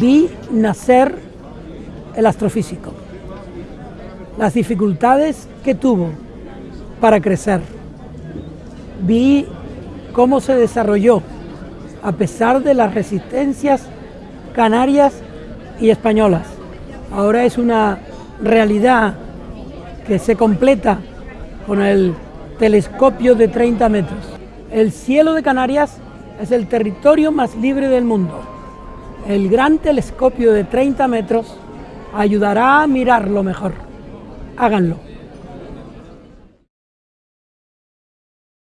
vi nacer el astrofísico, las dificultades que tuvo para crecer. Vi cómo se desarrolló a pesar de las resistencias canarias y españolas. Ahora es una realidad que se completa con el telescopio de 30 metros. El cielo de Canarias es el territorio más libre del mundo. El gran telescopio de 30 metros ayudará a mirarlo mejor. Háganlo.